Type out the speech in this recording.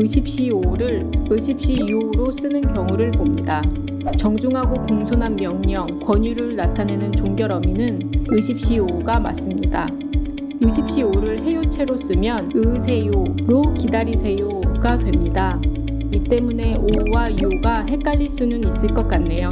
의십시오를 의십시유로 쓰는 경우를 봅니다. 정중하고 공손한 명령, 권유를 나타내는 종결 어미는 의십시오가 맞습니다. 의십시오를 해요체로 쓰면 의세요로 기다리세요가 됩니다. 이 때문에 오와 요가 헷갈릴 수는 있을 것 같네요.